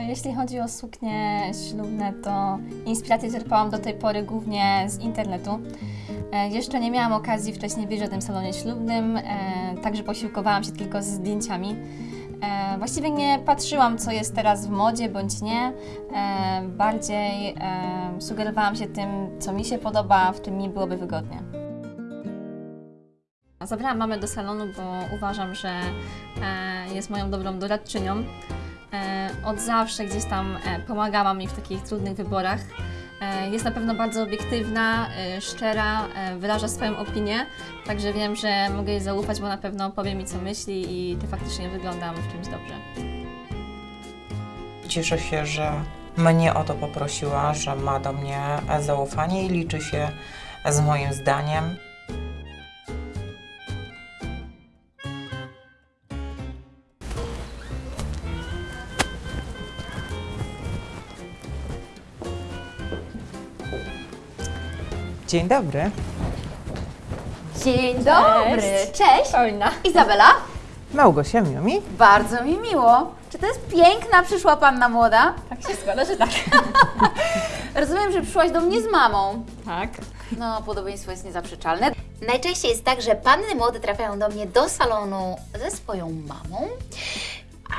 Jeśli chodzi o suknie ślubne, to inspirację czerpałam do tej pory głównie z internetu. E, Jeszcze nie miałam okazji wcześniej wiedzieć o tym salonie ślubnym, e, także posiłkowałam się tylko z zdjęciami. E, Właściwie nie patrzyłam, co jest teraz w modzie bądź nie. Bardziej sugerowałam się tym, co mi się podoba, w czym mi byłoby wygodnie. Zabrałam mamę do salonu, bo uważam, że jest moją dobrą doradczynią. E, Od zawsze gdzieś tam e, pomagała mi w takich trudnych wyborach. E, Jest na pewno bardzo obiektywna, szczera, wyraża swoją opinię, także wiem, że mogę jej zaufać, bo na pewno powie mi, co myśli i to faktycznie wyglądam w czymś dobrze. Cieszę się, że mnie o to poprosiła, że ma do mnie zaufanie i liczy się z moim zdaniem. Dzień dobry. Dzień dobry, cześć. Paulina. Izabela, Małgosia Miumi. bardzo mi miło. Czy to jest piękna przyszła panna młoda? Tak się składa, że tak. Rozumiem, że przyszłaś do mnie z mamą. Tak. No, podobieństwo jest niezaprzeczalne. Najczęściej jest tak, że panny młode trafiają do mnie do salonu ze swoją mamą.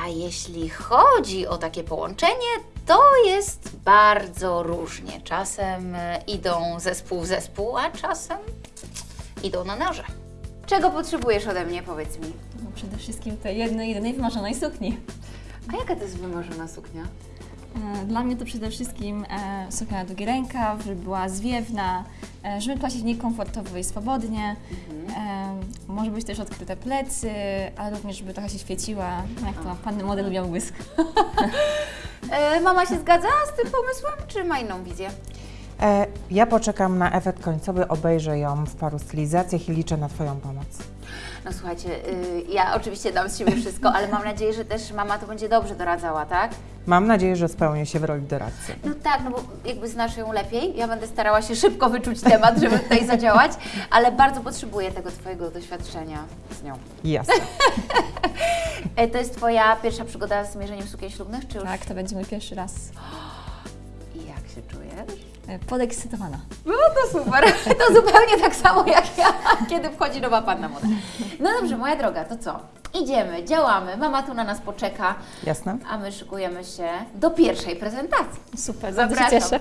A jeśli chodzi o takie połączenie, to jest bardzo różnie. Czasem e, idą zespół w zespół, a czasem idą na noże. Czego potrzebujesz ode mnie, powiedz mi? No, przede wszystkim tej jednej, jedynej wymarzonej sukni. A jaka to jest wymarzona suknia? E, Dla mnie to przede wszystkim e, suknia na długi rękaw, żeby była zwiewna, e, żeby się w niej komfortowo i swobodnie. E, może być też odkryte plecy, ale również, żeby trochę się świeciła, jak to panny młode lubią błysk. E, mama się zgadza z tym pomysłem, czy ma inną wizję? E, ja poczekam na efekt końcowy, obejrzę ją w paru stylizacjach i liczę na Twoją pomoc. No słuchajcie, y, ja oczywiście dam z siebie wszystko, ale mam nadzieję, że też mama to będzie dobrze doradzała, tak? Mam nadzieję, że spełnię się w roli doradcy. No tak, no bo jakby znasz ją lepiej, ja będę starała się szybko wyczuć temat, żeby tutaj zadziałać, ale bardzo potrzebuję tego Twojego doświadczenia z nią. Jasne. E, to jest Twoja pierwsza przygoda z mierzeniem sukien ślubnych, czy już? Tak, to będzie mój pierwszy raz. I jak się czujesz? Podekscytowana. No to super, to zupełnie tak samo jak ja, kiedy wchodzi nowa panna młoda. No dobrze, moja droga, to co? Idziemy, działamy, mama tu na nas poczeka, Jasne? a my szykujemy się do pierwszej prezentacji. Super, bardzo się Zapraszam. cieszę.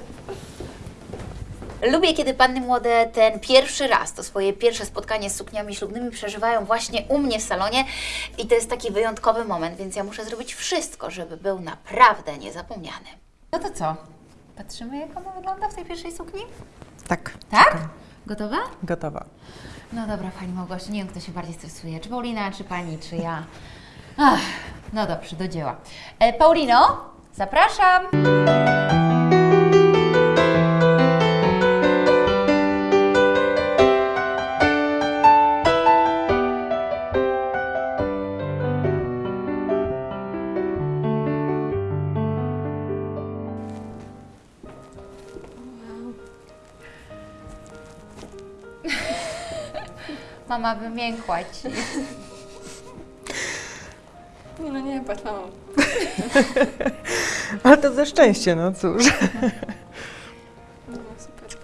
Lubię, kiedy panny młode ten pierwszy raz, to swoje pierwsze spotkanie z sukniami ślubnymi przeżywają właśnie u mnie w salonie i to jest taki wyjątkowy moment, więc ja muszę zrobić wszystko, żeby był naprawdę niezapomniany. No to co? Patrzymy, jak ona wygląda w tej pierwszej sukni? Tak. Tak? Czekam. Gotowa? Gotowa. No dobra, Pani Małgosiu, nie wiem, kto się bardziej stresuje, czy Paulina, czy Pani, czy ja. Ach, no dobrze, do dzieła. E, Paulino, zapraszam. Mama wymiękła Ci. Nie no nie, patrz mamą. Ale to ze szczęście, no cóż. No, super.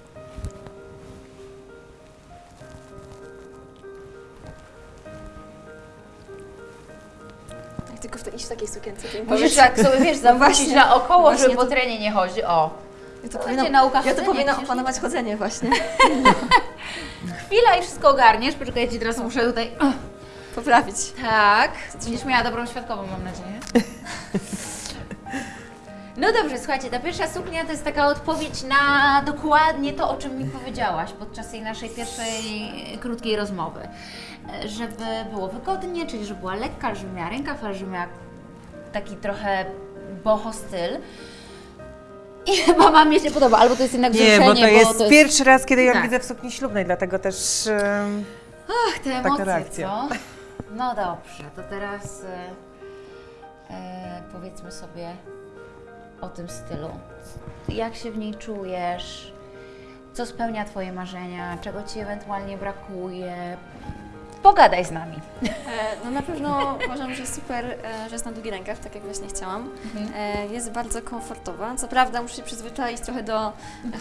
Jak tylko w to iść w takiej sukience, to Możesz powiedz. tak sobie, wiesz, zawrócić Właśnie, na około, właśnie żeby po to- terenie nie chodzi. O, Ja to powinno, będzie nauka ja to chodzenia, powinno przecież- opanować chodzenie właśnie. chwila i wszystko ogarniesz. Poczekaj, ja Ci teraz muszę tutaj... Poprawić. tak, będziesz miała dobrą świadkową, mam nadzieję. No dobrze, słuchajcie, ta pierwsza suknia to jest taka odpowiedź na dokładnie to, o czym mi powiedziałaś podczas tej naszej pierwszej krótkiej rozmowy. Żeby było wygodnie, czyli żeby była lekka, żeby miała rękaw, ale żeby miała taki trochę boho styl. I chyba mamie się podoba, albo to jest jednak Nie, wzruszenie, bo to jest to pierwszy raz, kiedy ją Tak. widzę w sukni ślubnej, dlatego też... Ach, te emocje, reakcja. co? No dobrze, to teraz e, e, powiedzmy sobie o tym stylu. Jak się w niej czujesz? Co spełnia Twoje marzenia? Czego Ci ewentualnie brakuje? Pogadaj z nami. E, No na pewno uważam, że super, e, że jest na długi rękaw, tak jak właśnie chciałam. E, Jest bardzo komfortowa. Co prawda muszę się przyzwyczaić trochę do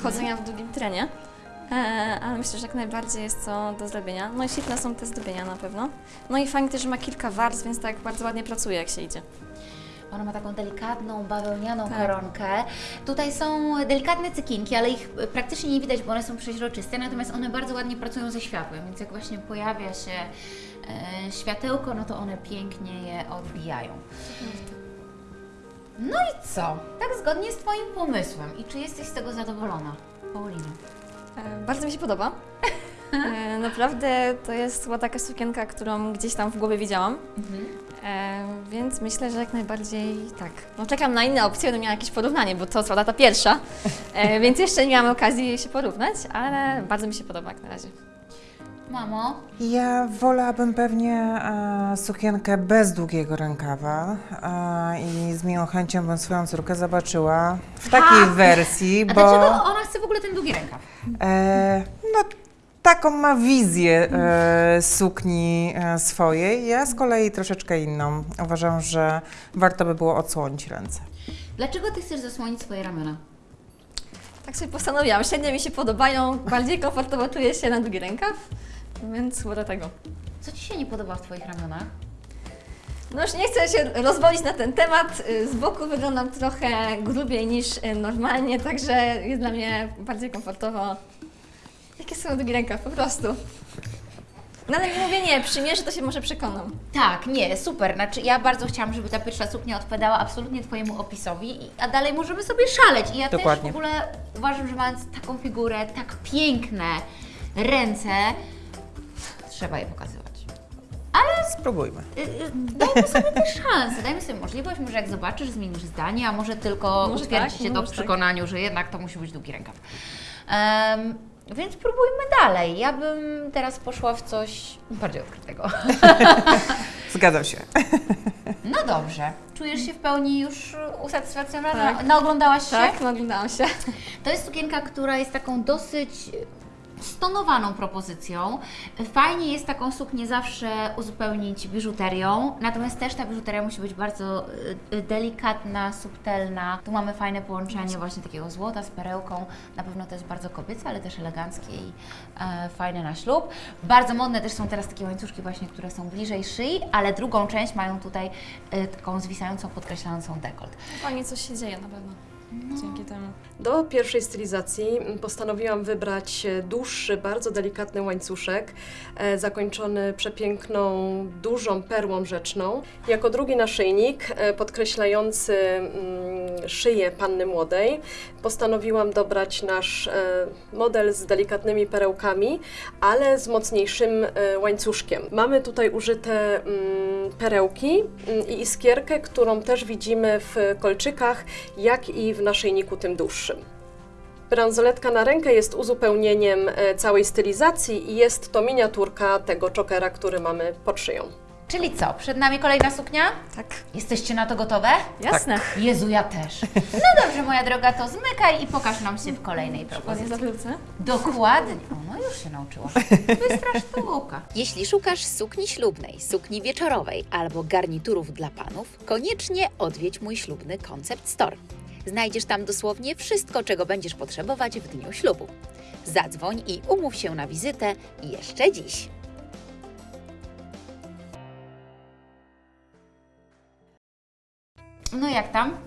chodzenia w długim trenie, ale myślę, że jak najbardziej jest to do zrobienia. No i świetne są te zdobienia na pewno. No i fajnie też, że ma kilka warstw, więc tak bardzo ładnie pracuje jak się idzie. Ona ma taką delikatną, bawełnianą Tak. koronkę. Tutaj są delikatne cykinki, ale ich praktycznie nie widać, bo one są przeźroczyste, natomiast one bardzo ładnie pracują ze światłem, więc jak właśnie pojawia się e, światełko, no to one pięknie je odbijają. No i co? Tak zgodnie z Twoim pomysłem. I czy jesteś z tego zadowolona, Paulina? E, Bardzo mi się podoba. E, Naprawdę to jest chyba taka sukienka, którą gdzieś tam w głowie widziałam. E, więc myślę, że jak najbardziej tak. No czekam na inne opcje, będę miała jakieś porównanie, bo to co ta pierwsza, e, więc jeszcze nie miałam okazji się porównać, ale bardzo mi się podoba jak na razie. Mamo, Ja wolałabym pewnie e, sukienkę bez długiego rękawa e, i z miłą chęcią bym swoją córkę zobaczyła w takiej wersji, a bo dlaczego ona chce w ogóle ten długi rękaw? e, no, taką ma wizję e, sukni e, swojej. Ja z kolei troszeczkę inną. Uważam, że warto by było odsłonić ręce. Dlaczego Ty chcesz zasłonić swoje ramiona? Tak sobie postanowiłam, średnio mi się podobają, bardziej komfortowo czuję się na długi rękaw, więc chyba dlatego. Co Ci się nie podoba w Twoich ramionach? No już nie chcę się rozwodzić na ten temat. Z boku wyglądam trochę grubiej niż y, normalnie, także jest dla mnie bardziej komfortowo. Jakie są długi rękaw, po prostu. No ale mówię nie, przymierzę, to się może przekonam. Tak, nie, super. Znaczy, ja bardzo chciałam, żeby ta pierwsza suknia odpowiadała absolutnie Twojemu opisowi, i- a dalej możemy sobie szaleć. I ja Dokładnie. też w ogóle uważam, że mając taką figurę, tak piękne ręce, trzeba je pokazywać. Spróbujmy. Y, y, Dajmy sobie też szansę, dajmy sobie możliwość, może jak zobaczysz, zmienisz zdanie, a może tylko Może utwierdzisz tak, się to może w tak. przekonaniu, że jednak to musi być długi rękaw. Em, więc próbujmy dalej. Ja bym teraz poszła w coś bardziej odkrytego. Zgadzam się. No dobrze. Czujesz się w pełni już usatysfakcjonowana? Tak. Naoglądałaś się? Tak, no oglądałam się. To jest sukienka, która jest taką dosyć stonowaną propozycją. Fajnie jest taką suknię zawsze uzupełnić biżuterią, natomiast też ta biżuteria musi być bardzo y, y, delikatna, subtelna. Tu mamy fajne połączenie właśnie takiego złota z perełką. Na pewno to jest bardzo kobiece, ale też eleganckie i e, fajne na ślub. Bardzo modne też są teraz takie łańcuszki właśnie, które są bliżej szyi, ale drugą część mają tutaj y, taką zwisającą, podkreślającą dekolt. Fajnie coś się dzieje na pewno. Dzięki temu. Do pierwszej stylizacji mm, postanowiłam wybrać e, dłuższy, bardzo delikatny łańcuszek, e, zakończony przepiękną, dużą perłą rzeczną. Jako drugi naszyjnik, e, podkreślający mm, szyję panny młodej, postanowiłam dobrać nasz model z delikatnymi perełkami, ale z mocniejszym łańcuszkiem. Mamy tutaj użyte mm, perełki i iskierkę, którą też widzimy w kolczykach, jak i w naszyjniku tym dłuższym. Bransoletka na rękę jest uzupełnieniem e, całej stylizacji i jest to miniaturka tego czokera, który mamy pod szyją. Czyli co? Przed nami kolejna suknia? Tak, Jesteście na to gotowe? jasne. Jezu, ja też. No dobrze, moja droga, to zmykaj i pokaż nam się w kolejnej propozycji. zawrócę. Dokładnie. O, no już się nauczyła. Bystra sztuka. Jeśli szukasz sukni ślubnej, sukni wieczorowej albo garniturów dla panów, koniecznie odwiedź mój ślubny Concept Store. Znajdziesz tam dosłownie wszystko, czego będziesz potrzebować w dniu ślubu. Zadzwoń i umów się na wizytę jeszcze dziś. No jak tam?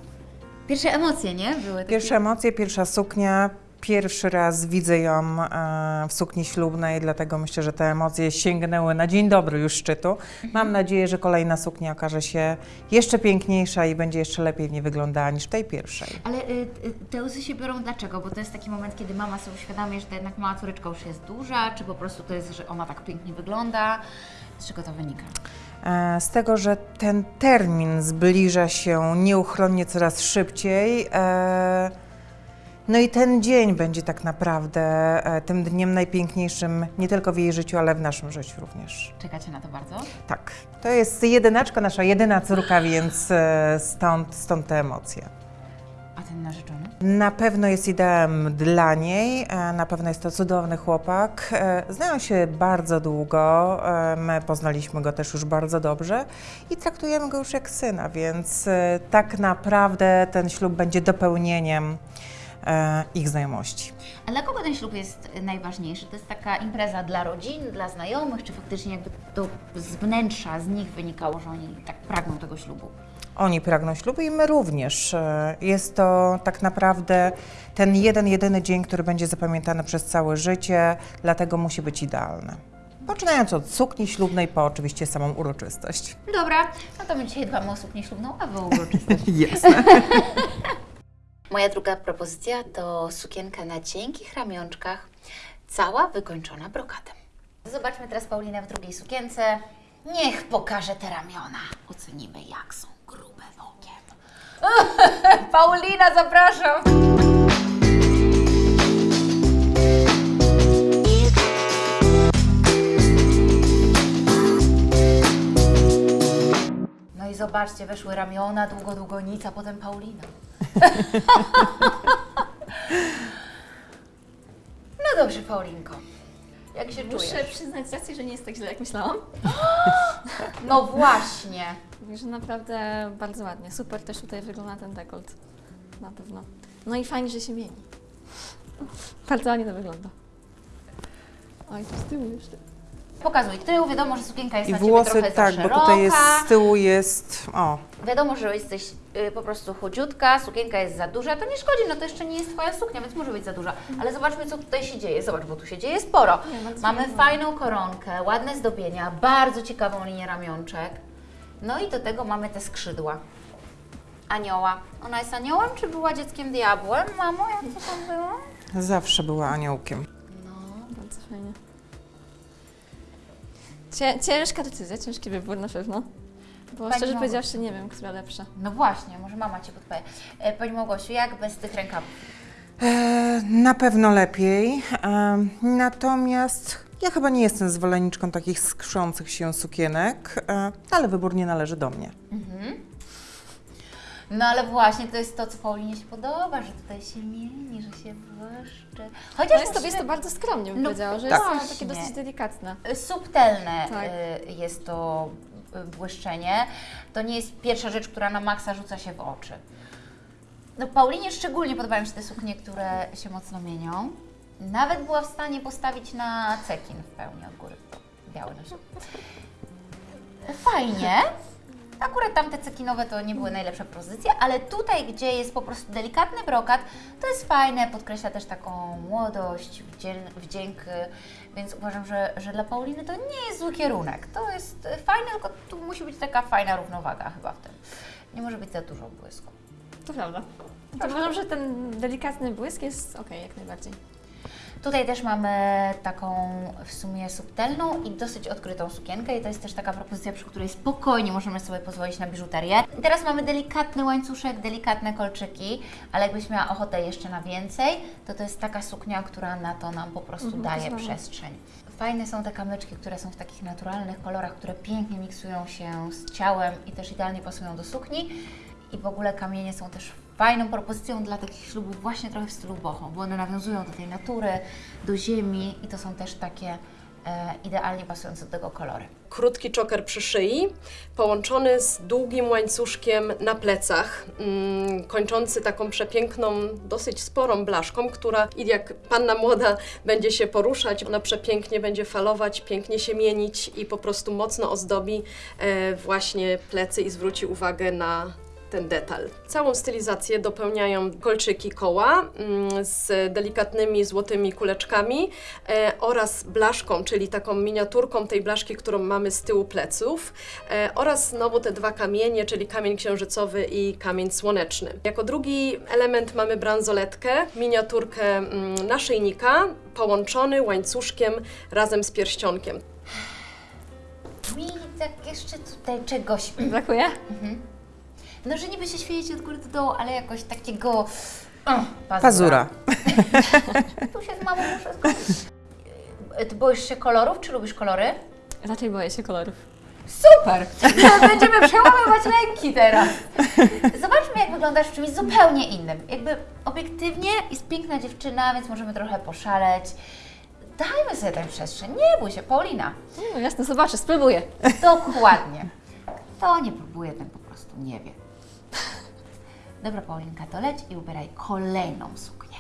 Pierwsze emocje, nie? Były takie... Pierwsze emocje, pierwsza suknia. Pierwszy raz widzę ją e, w sukni ślubnej, dlatego myślę, że te emocje sięgnęły na dzień dobry już szczytu. Mam nadzieję, że kolejna suknia okaże się jeszcze piękniejsza i będzie jeszcze lepiej w niej wyglądała niż w tej pierwszej. Ale y, y, te łzy się biorą dlaczego? Bo to jest taki moment, kiedy mama sobie uświadamia, że to jednak mała córeczka już jest duża, czy po prostu to jest, że ona tak pięknie wygląda? Z czego to wynika? E, Z tego, że ten termin zbliża się nieuchronnie coraz szybciej. No i ten dzień będzie tak naprawdę e, tym dniem najpiękniejszym nie tylko w jej życiu, ale w naszym życiu również. Czekacie na to bardzo? Tak, to jest jedynaczka, nasza jedyna córka, więc e, stąd, stąd te emocje. A ten narzeczony? Na pewno jest ideałem dla niej, e, na pewno jest to cudowny chłopak. Znają się bardzo długo, my poznaliśmy go też już bardzo dobrze i traktujemy go już jak syna, więc tak naprawdę ten ślub będzie dopełnieniem ich znajomości. A dla kogo ten ślub jest najważniejszy? To jest taka impreza dla rodzin, dla znajomych, czy faktycznie jakby to z wnętrza, z nich wynikało, że oni tak pragną tego ślubu? Oni pragną ślubu i my również. E, Jest to tak naprawdę ten jeden, jedyny dzień, który będzie zapamiętany przez całe życie, dlatego musi być idealny. Poczynając od sukni ślubnej, po oczywiście samą uroczystość. Dobra, no to my dzisiaj dbamy o suknię ślubną, a wy uroczystość. Jasne. Moja druga propozycja to sukienka na cienkich ramionczkach, cała wykończona brokatem. Zobaczmy teraz Paulinę w drugiej sukience. Niech pokaże te ramiona. Ocenimy, jak są grube wokiem. Paulina, zapraszam! No i zobaczcie, weszły ramiona, długo, długonica, potem Paulina. No dobrze, Paulinko. Jak się Muszę czujesz? przyznać rację, że nie jest tak źle, jak myślałam. No właśnie. Także naprawdę bardzo ładnie. Super też tutaj wygląda ten dekolt. Na pewno. No i fajnie, że się mieni. Bardzo ładnie to wygląda. Oj, tu z tyłu jeszcze. Pokazuj tył, wiadomo, że sukienka jest I na Ciebie włosy, trochę tak, za bo szeroka. tutaj jest z tyłu jest. O, Wiadomo, że jesteś y, po prostu chudziutka, sukienka jest za duża, to nie szkodzi, no to jeszcze nie jest Twoja suknia, więc może być za duża. Ale zobaczmy, co tutaj się dzieje. Zobacz, bo tu się dzieje sporo. Nie, Mamy fajną koronkę, ładne zdobienia, bardzo ciekawą linię ramionczek. No i do tego mamy te skrzydła. Anioła. Ona jest aniołem, czy była dzieckiem diabłem? Mamo, jak to tam było? zawsze była aniołkiem. No, Bardzo fajnie. Cię, ciężka decyzja, ciężki wybór na pewno. Bo Pani szczerze Małgosiu. powiedziawszy nie wiem, która lepsza. no właśnie, może mama Cię podpowie. E, Pani Małgosiu, jak bez tych rękawów? E, na pewno lepiej. E, natomiast ja chyba nie jestem zwolenniczką takich skrzących się sukienek, e, ale wybór nie należy do mnie. No ale właśnie to jest to, co Paulinie się podoba, że tutaj się mieni, że się błyszczy. Chociaż No jest to, jest to bardzo skromnie, bym No powiedziała, że tak. jest Właśnie. takie dosyć delikatne. subtelne Tak. y, jest to y, błyszczenie. To nie jest pierwsza rzecz, która na maksa rzuca się w oczy. No Paulinie szczególnie podobają się te suknie, które się mocno mienią. Nawet była w stanie postawić na cekin w pełni od góry. Biały środku. Fajnie. Akurat tamte cekinowe to nie były najlepsze pozycje, ale tutaj, gdzie jest po prostu delikatny brokat, to jest fajne, podkreśla też taką młodość, wdzię- wdzięk, więc uważam, że, że dla Pauliny to nie jest zły kierunek. To jest fajne, tylko tu musi być taka fajna równowaga chyba w tym. Nie może być za dużo błysku. To prawda. To uważam, że ten delikatny błysk jest okej, jak najbardziej. Tutaj też mamy taką w sumie subtelną i dosyć odkrytą sukienkę i to jest też taka propozycja, przy której spokojnie możemy sobie pozwolić na biżuterię. Teraz mamy delikatny łańcuszek, delikatne kolczyki, ale jakbyś miała ochotę jeszcze na więcej, to to jest taka suknia, która na to nam po prostu Mhm, daje przestrzeń. Fajne są te kamyczki, które są w takich naturalnych kolorach, które pięknie miksują się z ciałem i też idealnie pasują do sukni. I w ogóle kamienie są też fajną propozycją dla takich ślubów właśnie trochę w stylu boho, bo one nawiązują do tej natury, do ziemi i to są też takie e, idealnie pasujące do tego kolory. Krótki czoker przy szyi, połączony z długim łańcuszkiem na plecach, mm, kończący taką przepiękną, dosyć sporą blaszką, która jak panna młoda będzie się poruszać, ona przepięknie będzie falować, pięknie się mienić i po prostu mocno ozdobi e, właśnie plecy i zwróci uwagę na ten detal. Całą stylizację dopełniają kolczyki koła mm, z delikatnymi złotymi kuleczkami e, oraz blaszką, czyli taką miniaturką tej blaszki, którą mamy z tyłu pleców e, oraz znowu te dwa kamienie, czyli kamień księżycowy i kamień słoneczny. Jako drugi element mamy bransoletkę, miniaturkę mm, naszyjnika połączony łańcuszkiem razem z pierścionkiem. Mi tak jeszcze tutaj czegoś, Brakuje? No że niby się świeci od góry do dołu, ale jakoś takiego o, pazura. Pazura. Tu się z mamą muszę zgodzić. E, Ty boisz się kolorów, czy lubisz kolory? Raczej boję się kolorów. Super! Będziemy przełamywać lęki teraz. Zobaczmy, jak wyglądasz w czymś zupełnie innym. Jakby obiektywnie jest piękna dziewczyna, więc możemy trochę poszaleć. Dajmy sobie tę przestrzeń. Nie bój się, Paulina. No jasne, zobaczę, spróbuję. Dokładnie. To nie próbuje, ten po prostu nie wie. Dobra, Paulinka, to leć i ubieraj kolejną suknię.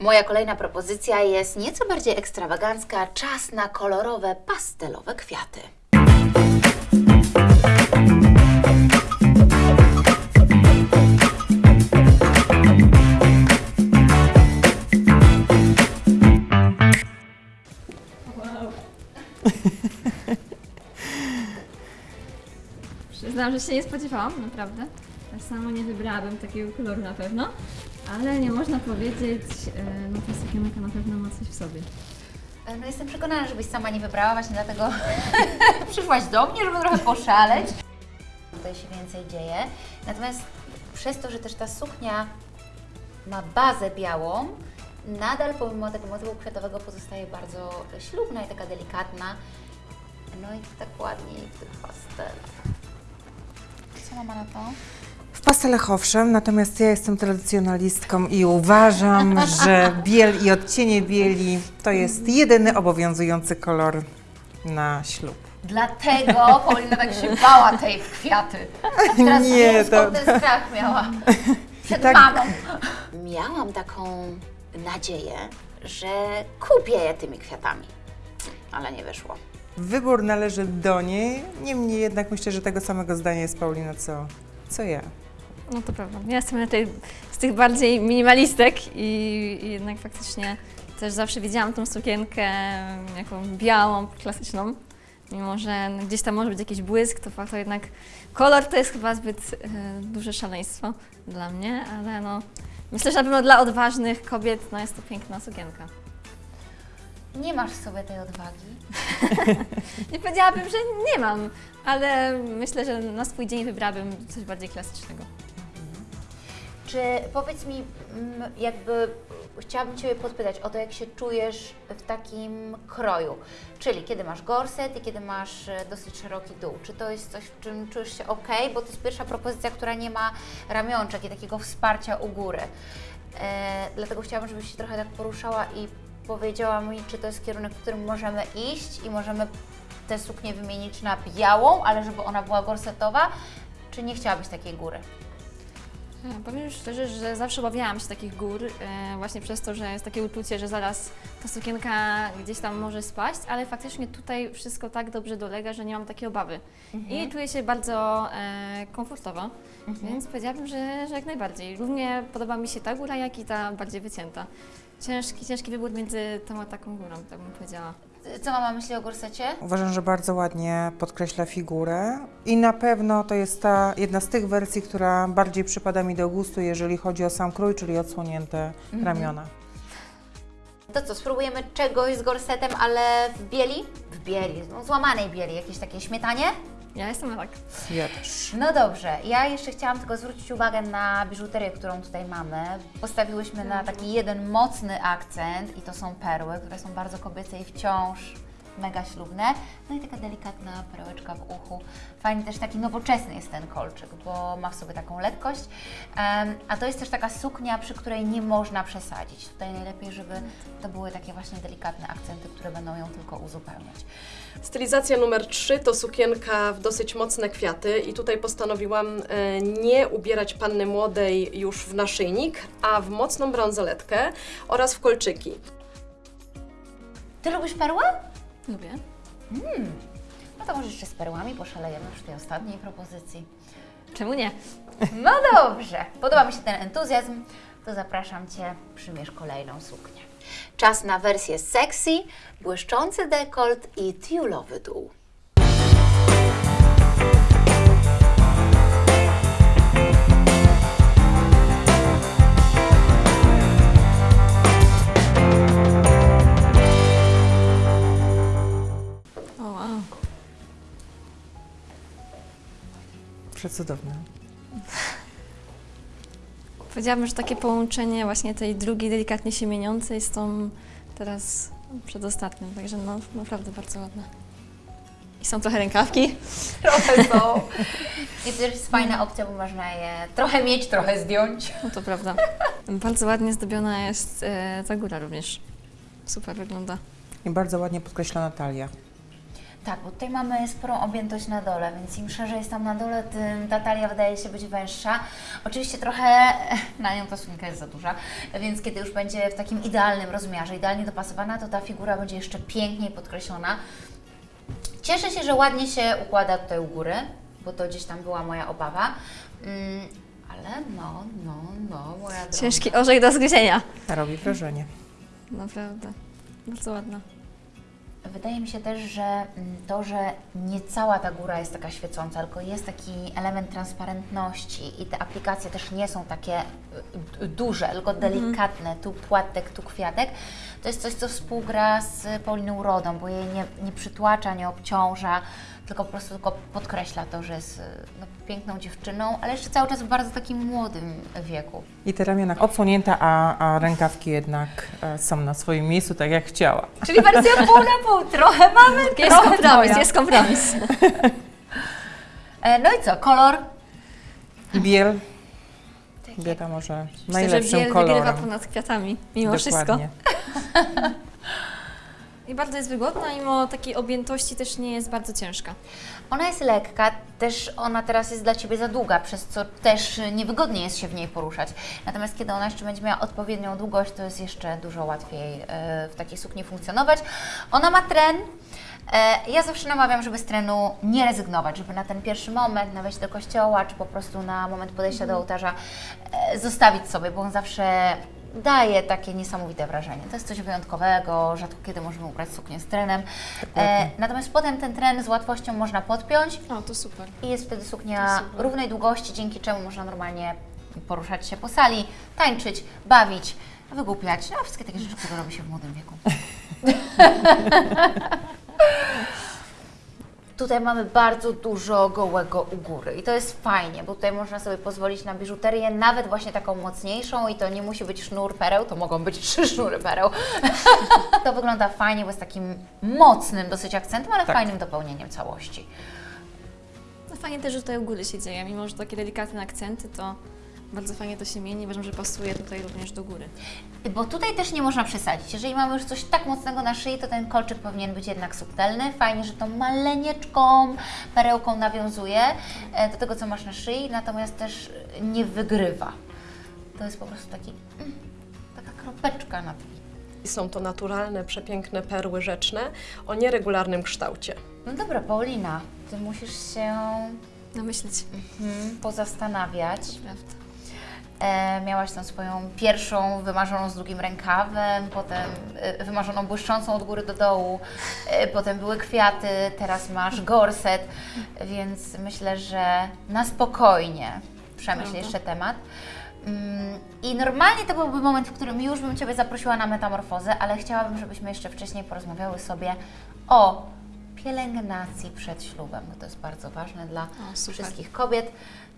Moja kolejna propozycja jest nieco bardziej ekstrawagancka. Czas na kolorowe, pastelowe kwiaty. Przyznam, że się nie spodziewałam, naprawdę. Ja sama nie wybrałabym takiego koloru na pewno, ale nie można powiedzieć, e, no ta sukienka na pewno ma coś w sobie. E, No jestem przekonana, żebyś sama nie wybrała, właśnie dlatego przyszłaś do mnie, żeby trochę poszaleć. Tutaj się więcej dzieje. Natomiast przez to, że też ta suknia ma bazę białą, nadal pomimo tego motywu kwiatowego pozostaje bardzo ślubna i taka delikatna. No i tak ładniej w tych pastelach. Co mama na to? W pastelach owszem, natomiast ja jestem tradycjonalistką i uważam, że biel i odcienie bieli to jest jedyny obowiązujący kolor na ślub. Dlatego Paulina tak się bała tej w kwiaty. Teraz Nie, nie, to- ten strach miała przed tak- mamą. Miałam taką nadzieję, że kupię je tymi kwiatami, ale nie wyszło. Wybór należy do niej, niemniej jednak myślę, że tego samego zdania jest Paulina co, co ja. No to prawda. Ja jestem raczej z tych bardziej minimalistek i, i jednak faktycznie też zawsze widziałam tą sukienkę jaką białą, klasyczną. Mimo, że gdzieś tam może być jakiś błysk, to fakt jednak kolor to jest chyba zbyt e, duże szaleństwo dla mnie, ale no myślę, że na pewno dla odważnych kobiet no jest to piękna sukienka. Nie masz w sobie tej odwagi. Nie powiedziałabym, że nie mam, ale myślę, że na swój dzień wybrałabym coś bardziej klasycznego. Czy powiedz mi, mm, jakby chciałabym Ciebie podpytać o to, jak się czujesz w takim kroju. Czyli kiedy masz gorset i kiedy masz e, dosyć szeroki dół. Czy to jest coś, w czym czujesz się ok? Bo to jest pierwsza propozycja, która nie ma ramionczek i takiego wsparcia u góry. E, dlatego chciałabym, żebyś się trochę tak poruszała i powiedziała mi, czy to jest kierunek, w którym możemy iść i możemy tę suknię wymienić na białą, ale żeby ona była gorsetowa, czy nie chciałabyś takiej góry? E, Powiem szczerze, że zawsze obawiałam się takich gór, e, właśnie przez to, że jest takie uczucie, że zaraz ta sukienka gdzieś tam może spaść, ale faktycznie tutaj wszystko tak dobrze dolega, że nie mam takiej obawy. I czuję się bardzo e, komfortowo, więc powiedziałabym, że, że jak najbardziej. Równie podoba mi się ta góra, jak i ta bardziej wycięta. Ciężki, ciężki wybór między tą a taką górą, tak bym powiedziała. Co mama myśli o gorsecie? Uważam, że bardzo ładnie podkreśla figurę i na pewno to jest ta jedna z tych wersji, która bardziej przypada mi do gustu, jeżeli chodzi o sam krój, czyli odsłonięte ramiona. To co, spróbujemy czegoś z gorsetem, ale w bieli? W bieli, no, złamanej bieli, jakieś takie śmietanie? Ja jestem tak. Ja też. No dobrze, ja jeszcze chciałam tylko zwrócić uwagę na biżuterię, którą tutaj mamy. Postawiłyśmy na taki jeden mocny akcent i to są perły, które są bardzo kobiece i wciąż mega ślubne. No i taka delikatna perełeczka w uchu. Fajnie też taki nowoczesny jest ten kolczyk, bo ma w sobie taką lekkość. Em, a to jest też taka suknia, przy której nie można przesadzić. Tutaj najlepiej, żeby to były takie właśnie delikatne akcenty, które będą ją tylko uzupełniać. Stylizacja numer 3 to sukienka w dosyć mocne kwiaty i tutaj postanowiłam e, nie ubierać panny młodej już w naszyjnik, a w mocną bransoletkę oraz w kolczyki. Ty lubisz perły? Lubię. No to może jeszcze z perłami poszalejemy przy tej ostatniej propozycji. Czemu nie? No dobrze, podoba mi się ten entuzjazm, to zapraszam Cię, przymierz kolejną suknię. Czas na wersję sexy, błyszczący dekolt i tiulowy dół. Przecudowne. Powiedziałabym, że takie połączenie właśnie tej drugiej delikatnie się mieniącej z tą teraz przedostatnią, także no naprawdę bardzo ładne. I są trochę rękawki. Trochę są. I to też jest fajna opcja, bo można je trochę mieć, trochę zdjąć. No to prawda. Bardzo ładnie zdobiona jest e, ta góra również. Super wygląda. I bardzo ładnie podkreślona talia. Tak, bo tutaj mamy sporą objętość na dole, więc im szerzej jest tam na dole, tym ta talia wydaje się być węższa. Oczywiście trochę na nią ta sukienka jest za duża, więc kiedy już będzie w takim idealnym rozmiarze, idealnie dopasowana, to ta figura będzie jeszcze piękniej podkreślona. Cieszę się, że ładnie się układa tutaj u góry, bo to gdzieś tam była moja obawa. Mm, ale no, no, no, moja droga. Ciężki orzech do zgryzienia. Robi wrażenie. Naprawdę. Bardzo ładna. Wydaje mi się też, że mm, to, że nie cała ta góra jest taka świecąca, tylko jest taki element transparentności i te aplikacje też nie są takie y, duże, tylko delikatne, tu płatek, tu kwiatek, to jest coś, co współgra z Pauliną Rodą, bo jej nie, nie przytłacza, nie obciąża, tylko po prostu tylko podkreśla to, że jest y, no, piękną dziewczyną, ale jeszcze cały czas w bardzo takim młodym wieku. I te ramiona odsłonięte, a, a rękawki jednak e, są na swoim miejscu, tak jak chciała. Czyli wersja pół na pół, trochę mamy, Jest trochę kompromis, twoja. jest kompromis. E, No i co, kolor? Biel, wiadomo, że Myślę, że najlepszym biel wygrywa ponad kwiatami, mimo wszystko. I bardzo jest wygodna, mimo takiej objętości też nie jest bardzo ciężka. Ona jest lekka, też ona teraz jest dla Ciebie za długa, przez co też niewygodnie jest się w niej poruszać. Natomiast kiedy ona jeszcze będzie miała odpowiednią długość, to jest jeszcze dużo łatwiej e, w takiej sukni funkcjonować. Ona ma tren. E, Ja zawsze namawiam, żeby z trenu nie rezygnować, żeby na ten pierwszy moment, na wejście do kościoła, czy po prostu na moment podejścia do ołtarza e, zostawić sobie, bo on zawsze daje takie niesamowite wrażenie. To jest coś wyjątkowego, rzadko kiedy możemy ubrać suknię z trenem. E, natomiast potem ten tren z łatwością można podpiąć O, to super. i jest wtedy suknia równej długości, dzięki czemu można normalnie poruszać się po sali, tańczyć, bawić, wygłupiać, no wszystkie takie rzeczy, które robi się w młodym wieku. Tutaj mamy bardzo dużo gołego u góry i to jest fajnie, bo tutaj można sobie pozwolić na biżuterię, nawet właśnie taką mocniejszą i to nie musi być sznur pereł, to mogą być trzy sznury pereł. to wygląda fajnie, bo jest takim mocnym dosyć akcentem, ale Tak. fajnym dopełnieniem całości. No fajnie też, że tutaj u góry się dzieje, mimo że takie delikatne akcenty, to bardzo fajnie to się mieni. Uważam, że pasuje tutaj również do góry. Bo tutaj też nie można przesadzić. Jeżeli mamy już coś tak mocnego na szyi, to ten kolczyk powinien być jednak subtelny. Fajnie, że tą maleńką perełką nawiązuje e, do tego, co masz na szyi, natomiast też nie wygrywa. To jest po prostu taki, mm, taka kropeczka na Są to naturalne, przepiękne perły rzeczne o nieregularnym kształcie. No dobra, Paulina, Ty musisz się Namyśleć. mm, pozastanawiać. Prawda. E, miałaś tą swoją pierwszą wymarzoną z długim rękawem, potem e, wymarzoną błyszczącą od góry do dołu, e, potem były kwiaty, teraz masz gorset, więc myślę, że na spokojnie przemyśl jeszcze temat. Mm, I normalnie to byłby moment, w którym już bym Ciebie zaprosiła na metamorfozę, ale chciałabym, żebyśmy jeszcze wcześniej porozmawiały sobie o pielęgnacji przed ślubem, bo to jest bardzo ważne dla O, wszystkich kobiet.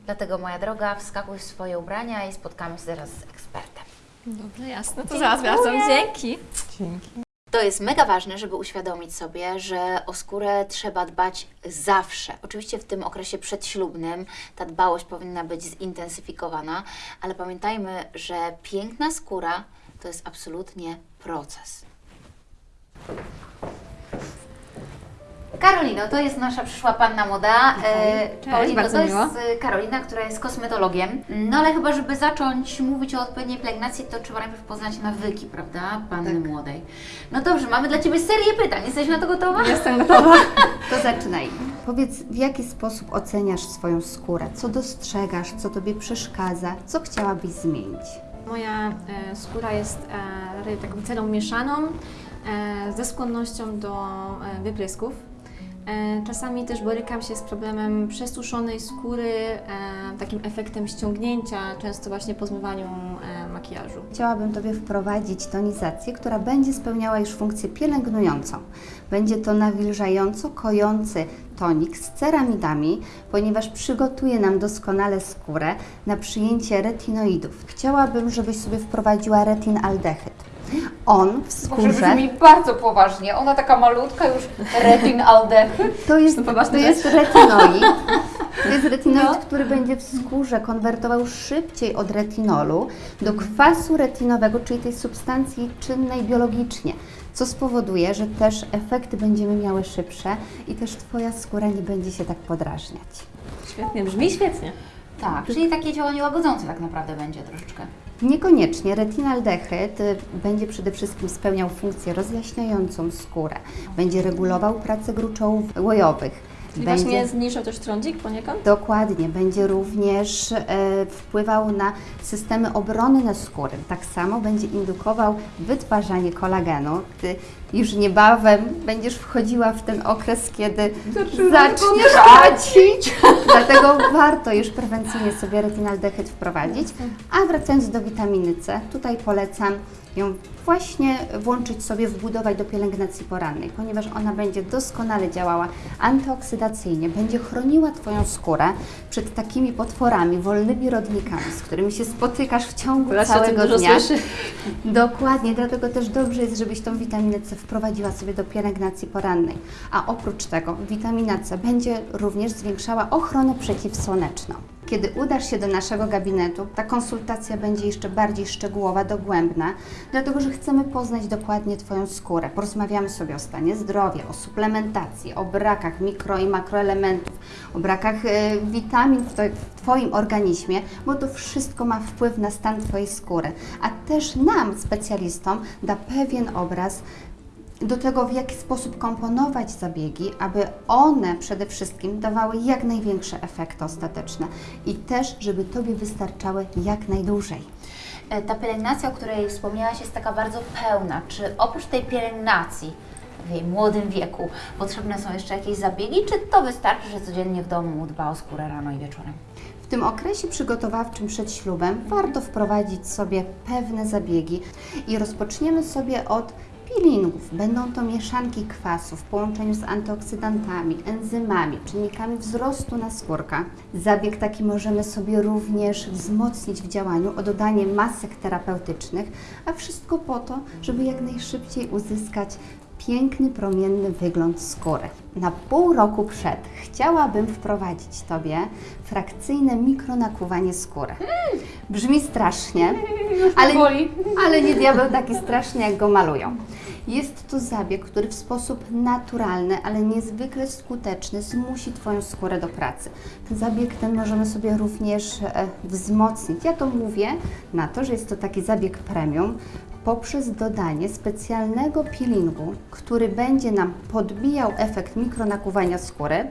Dlatego, moja droga, wskakuj w swoje ubrania i spotkamy się zaraz z ekspertem. Dobrze, jasne. To zaraz wracam. Dzięki. Dzięki. To jest mega ważne, żeby uświadomić sobie, że o skórę trzeba dbać zawsze. Oczywiście w tym okresie przedślubnym ta dbałość powinna być zintensyfikowana, ale pamiętajmy, że piękna skóra to jest absolutnie proces. Karolino, to jest nasza przyszła panna moda. E, Cześć, Paulino, bardzo to jest miło. e, Karolina, która jest kosmetologiem. No ale chyba, żeby zacząć mówić o odpowiedniej pielęgnacji, to trzeba najpierw poznać nawyki, prawda, panny młodej. No dobrze, mamy dla Ciebie serię pytań. Jesteś na to gotowa? Jestem gotowa. To zaczynaj. Powiedz, w jaki sposób oceniasz swoją skórę? Co dostrzegasz? Co Tobie przeszkadza? Co chciałabyś zmienić? Moja e, skóra jest e, taką celą mieszaną, e, ze skłonnością do wyprysków. E, czasami też borykam się z problemem przesuszonej skóry, e, takim efektem ściągnięcia, często właśnie po zmywaniu e, makijażu. Chciałabym Tobie wprowadzić tonizację, która będzie spełniała już funkcję pielęgnującą. Będzie to nawilżająco kojący tonik z ceramidami, ponieważ przygotuje nam doskonale skórę na przyjęcie retinoidów. Chciałabym, żebyś sobie wprowadziła retinaldehyd. On w Może skórze brzmi bardzo poważnie. Ona taka malutka już retinaldehyd. To jest, To to jest retinoid. To jest No. retinoid, który będzie w skórze konwertował szybciej od retinolu do kwasu retinowego, czyli tej substancji czynnej biologicznie, co spowoduje, że też efekty będziemy miały szybsze i też Twoja skóra nie będzie się tak podrażniać. Świetnie, brzmi świetnie. Tak, czyli takie działanie łagodzące tak naprawdę będzie troszeczkę. Niekoniecznie. Retinaldehyd y, będzie przede wszystkim spełniał funkcję rozjaśniającą skórę. Będzie regulował pracę gruczołów łojowych. Czyli będzie... właśnie zniszczył też trądzik poniekąd? Dokładnie, będzie również e, wpływał na systemy obrony skóry. Tak samo będzie indukował wytwarzanie kolagenu. Ty już niebawem będziesz wchodziła w ten okres, kiedy zaczniesz tracić. Dlatego warto już prewencyjnie sobie retinaldehyd wprowadzić. A wracając do witaminy C, tutaj polecam ją właśnie włączyć sobie, wbudować do pielęgnacji porannej, ponieważ ona będzie doskonale działała antyoksydacyjnie, będzie chroniła Twoją skórę przed takimi potworami, wolnymi rodnikami, z którymi się spotykasz w ciągu całego dużo dnia. słyszy. Dokładnie, dlatego też dobrze jest, żebyś tą witaminę C wprowadziła sobie do pielęgnacji porannej. A oprócz tego witamina C będzie również zwiększała ochronę przeciwsłoneczną. Kiedy udasz się do naszego gabinetu, ta konsultacja będzie jeszcze bardziej szczegółowa, dogłębna, dlatego że chcemy poznać dokładnie Twoją skórę. Porozmawiamy sobie o stanie zdrowia, o suplementacji, o brakach mikro i makroelementów, o brakach e, witamin w, to, w Twoim organizmie, bo to wszystko ma wpływ na stan Twojej skóry. A też nam, specjalistom, da pewien obraz do tego, w jaki sposób komponować zabiegi, aby one przede wszystkim dawały jak największe efekty ostateczne i też, żeby Tobie wystarczały jak najdłużej. E, Ta pielęgnacja, o której wspomniałaś, jest taka bardzo pełna. Czy oprócz tej pielęgnacji w jej młodym wieku potrzebne są jeszcze jakieś zabiegi, czy to wystarczy, że codziennie w domu dba o skórę rano i wieczorem? W tym okresie przygotowawczym przed ślubem warto wprowadzić sobie pewne zabiegi i rozpoczniemy sobie od peelingów. Będą to mieszanki kwasów w połączeniu z antyoksydantami, enzymami, czynnikami wzrostu naskórka. Zabieg taki możemy sobie również wzmocnić w działaniu o dodanie masek terapeutycznych, a wszystko po to, żeby jak najszybciej uzyskać piękny, promienny wygląd skóry. Na pół roku przed chciałabym wprowadzić Tobie frakcyjne mikronakuwanie skóry. Brzmi strasznie, ale, ale nie diabeł taki straszny, jak go malują. Jest to zabieg, który w sposób naturalny, ale niezwykle skuteczny zmusi Twoją skórę do pracy. Ten zabieg ten możemy sobie również e, wzmocnić. Ja to mówię na to, że jest to taki zabieg premium, poprzez dodanie specjalnego peelingu, który będzie nam podbijał efekt mikronakuwania skóry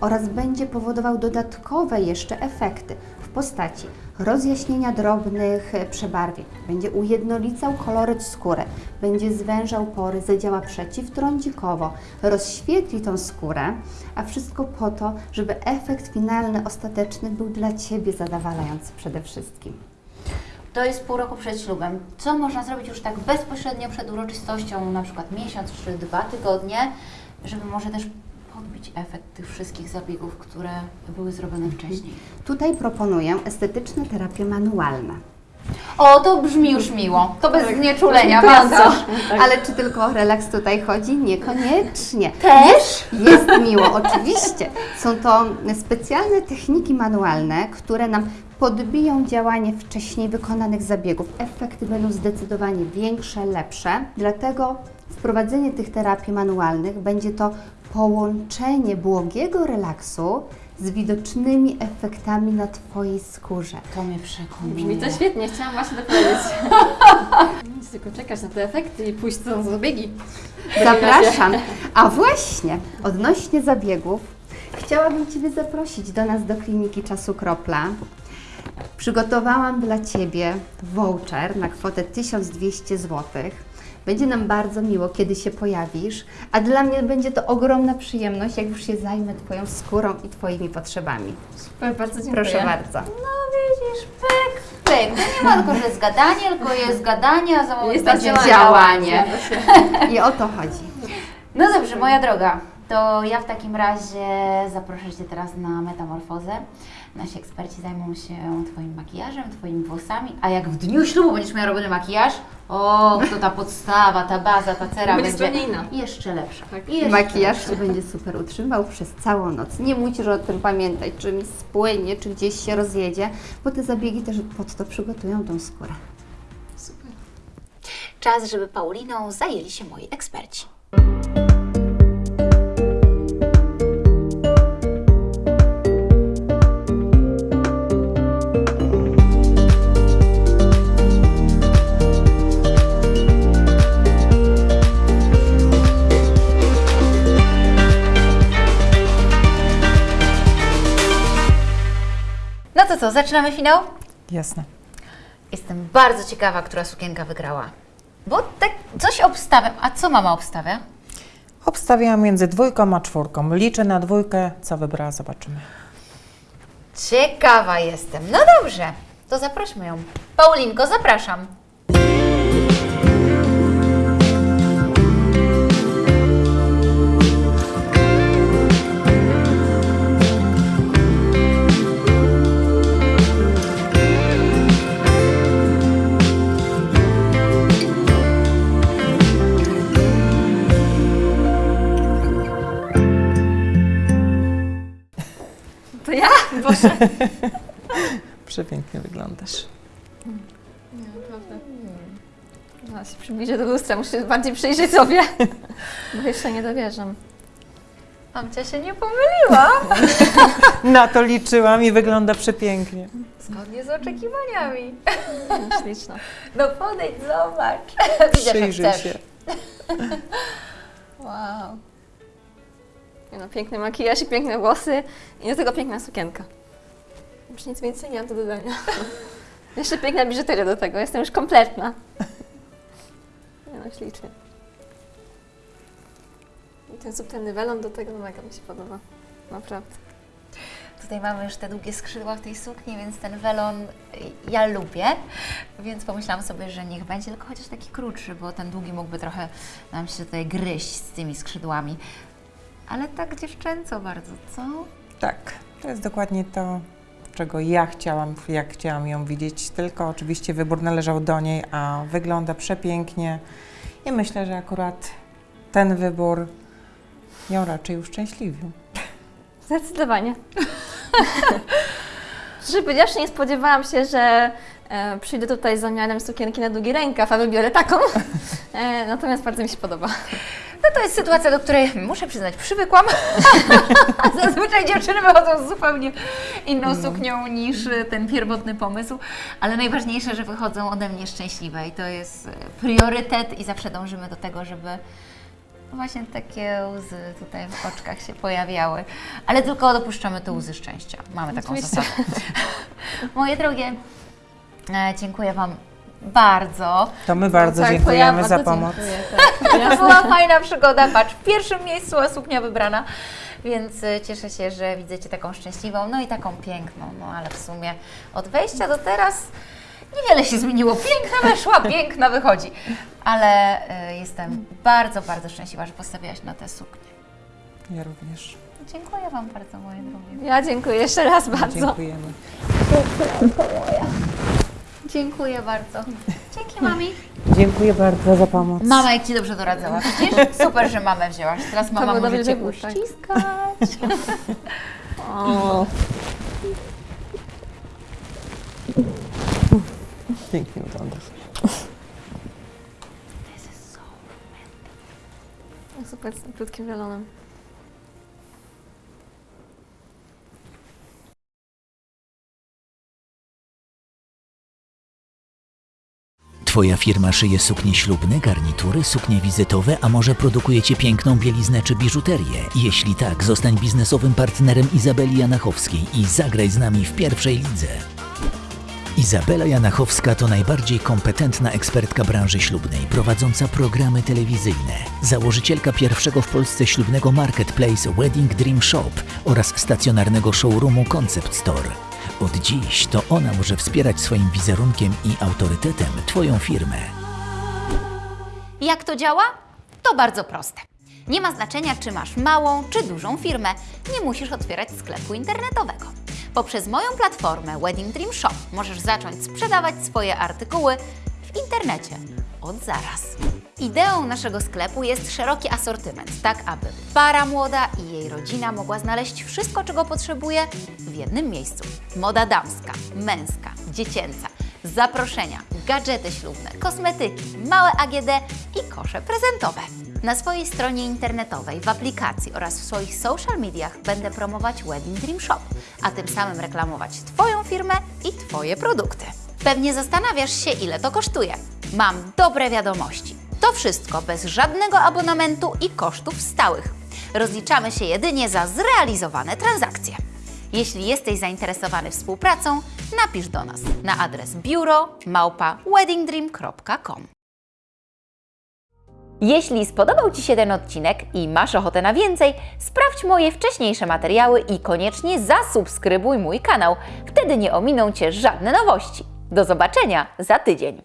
oraz będzie powodował dodatkowe jeszcze efekty w postaci rozjaśnienia drobnych przebarwień, będzie ujednolicał koloryt skóry, będzie zwężał pory, zadziała przeciwtrądzikowo, rozświetli tą skórę, a wszystko po to, żeby efekt finalny, ostateczny był dla Ciebie zadowalający przede wszystkim. To jest pół roku przed ślubem. Co można zrobić już tak bezpośrednio przed uroczystością, na przykład miesiąc czy dwa tygodnie, żeby może też podbić efekt tych wszystkich zabiegów, które były zrobione wcześniej? Tutaj proponuję estetyczne terapie manualne. O, to brzmi już miło. To bez znieczulenia, prawda? Ale czy tylko o relaks tutaj chodzi? Niekoniecznie. Też? Jest miło, oczywiście. Są to specjalne techniki manualne, które nam podbiją działanie wcześniej wykonanych zabiegów. Efekty będą zdecydowanie większe, lepsze. Dlatego wprowadzenie tych terapii manualnych będzie to połączenie błogiego relaksu z widocznymi efektami na Twojej skórze. To mnie Brzmi przekonuje. to świetnie, chciałam właśnie to powiedzieć. Nic, tylko czekać na te efekty i pójść co zabiegi. Zapraszam. A właśnie, odnośnie zabiegów, chciałabym Ciebie zaprosić do nas do kliniki Czasu Kropla. Przygotowałam dla Ciebie voucher na kwotę 1200 zł. Będzie nam bardzo miło, kiedy się pojawisz, a dla mnie będzie to ogromna przyjemność, jak już się zajmę Twoją skórą i Twoimi potrzebami. Super, bardzo dziękuję. Proszę bardzo. No widzisz, pyk, pyk. To nie ma tylko, że jest gadanie, tylko jest gadanie, a za moment Jest będzie działanie. I o to chodzi. No dobrze, moja droga. To ja w takim razie zaproszę Cię teraz na metamorfozę. Nasi eksperci zajmą się Twoim makijażem, Twoimi włosami, a jak w dniu ślubu będziesz miała robiony makijaż, o, to ta podstawa, ta baza, ta cera Będzie będzie inna. jeszcze lepsza. Tak. Jeszcze Makijaż lepsza. się będzie super utrzymywał przez całą noc. Nie musisz o tym pamiętać, czy mi spłynie, czy gdzieś się rozjedzie, bo te zabiegi też pod to przygotują tą skórę. Czas, żeby Pauliną zajęli się moi eksperci. Co, zaczynamy finał? Jasne. Jestem bardzo ciekawa, która sukienka wygrała. Bo tak coś obstawiam. A co mama obstawia? Obstawiam między dwójką a czwórką. Liczę na dwójkę, co wybrała, zobaczymy. Ciekawa jestem. No dobrze, to zaprośmy ją. Paulinko, zapraszam. Boże. Przepięknie wyglądasz. Nie, naprawdę. No, się przybliżę do lustra, muszę bardziej przyjrzeć sobie, bo jeszcze nie dowierzam. Mamcia się nie pomyliła. Na to liczyłam i wygląda przepięknie. Zgodnie z oczekiwaniami. Śliczna. No podejdź, zobacz. Widzisz, Przyjrzyj się. Wow. No, piękny makijaż i piękne włosy i do tego piękna sukienka. Już nic więcej nie mam do dodania. Jeszcze piękna biżuteria do tego, jestem już kompletna. Nie no, ślicznie. I ten subtelny welon do tego, mega mi się podoba. Naprawdę. Tutaj mamy już te długie skrzydła w tej sukni, więc ten welon ja lubię. Więc pomyślałam sobie, że niech będzie tylko chociaż taki krótszy, bo ten długi mógłby trochę nam się tutaj gryźć z tymi skrzydłami. Ale tak dziewczęco bardzo, co? Tak, to jest dokładnie to, czego ja chciałam, jak chciałam ją widzieć. Tylko oczywiście wybór należał do niej, a wygląda przepięknie. I myślę, że akurat ten wybór ją raczej uszczęśliwił. Zdecydowanie. Szczerze powiedziawszy, nie spodziewałam się, że e, przyjdę tutaj z zamiarem sukienki na długi rękaw, a wybiorę taką. E, natomiast bardzo mi się podoba. No to jest sytuacja, do której muszę przyznać, przywykłam. Zazwyczaj dziewczyny wychodzą z zupełnie inną suknią niż y, ten pierwotny pomysł, ale najważniejsze, że wychodzą ode mnie szczęśliwe i to jest y, priorytet i zawsze dążymy do tego, żeby właśnie takie łzy tutaj w oczkach się pojawiały. Ale tylko dopuszczamy te łzy szczęścia. Mamy taką zasadę. Moje drogie, e, dziękuję Wam bardzo. To my bardzo Tak, to ja dziękujemy za pomoc. dziękuję, tak. To była fajna przygoda. Patrz, w pierwszym miejscu a suknia wybrana, więc y, cieszę się, że widzę Cię taką szczęśliwą, no i taką piękną. No ale w sumie od wejścia do teraz niewiele się zmieniło. Piękna weszła, piękna wychodzi. Ale y, jestem bardzo, bardzo szczęśliwa, że postawiłaś na tę suknię. Ja również. Dziękuję Wam bardzo, moje drogie. Ja dziękuję jeszcze raz bardzo. Dziękujemy. Dziękuję bardzo. Dzięki, mami. Dziękuję bardzo za pomoc. Mama, jak Ci dobrze doradzała, widzisz? Super, że mamę wzięłaś. Teraz mama był może Cię tak. uściskać. O. Pięknie wyglądasz. Super, z tym krótkim welonem. Twoja firma szyje suknie ślubne, garnitury, suknie wizytowe, a może produkujecie piękną bieliznę czy biżuterię? Jeśli tak, zostań biznesowym partnerem Izabeli Janachowskiej i zagraj z nami w pierwszej lidze. Izabela Janachowska to najbardziej kompetentna ekspertka branży ślubnej, prowadząca programy telewizyjne, założycielka pierwszego w Polsce ślubnego marketplace Wedding Dream Shop oraz stacjonarnego showroomu Concept Store. Od dziś to ona może wspierać swoim wizerunkiem i autorytetem Twoją firmę. Jak to działa? To bardzo proste. Nie ma znaczenia, czy masz małą czy dużą firmę, nie musisz otwierać sklepu internetowego. Poprzez moją platformę Wedding Dream Shop możesz zacząć sprzedawać swoje artykuły w internecie od zaraz. Ideą naszego sklepu jest szeroki asortyment, tak aby para młoda i jej rodzina mogła znaleźć wszystko, czego potrzebuje w jednym miejscu. Moda damska, męska, dziecięca, zaproszenia, gadżety ślubne, kosmetyki, małe AGD i kosze prezentowe. Na swojej stronie internetowej, w aplikacji oraz w swoich social mediach będę promować Wedding Dream Shop, a tym samym reklamować Twoją firmę i Twoje produkty. Pewnie zastanawiasz się, ile to kosztuje. Mam dobre wiadomości. To wszystko bez żadnego abonamentu i kosztów stałych. Rozliczamy się jedynie za zrealizowane transakcje. Jeśli jesteś zainteresowany współpracą, napisz do nas na adres biuro małpa weddingdream.com. Jeśli spodobał Ci się ten odcinek i masz ochotę na więcej, sprawdź moje wcześniejsze materiały i koniecznie zasubskrybuj mój kanał. Wtedy nie ominą Cię żadne nowości. Do zobaczenia za tydzień.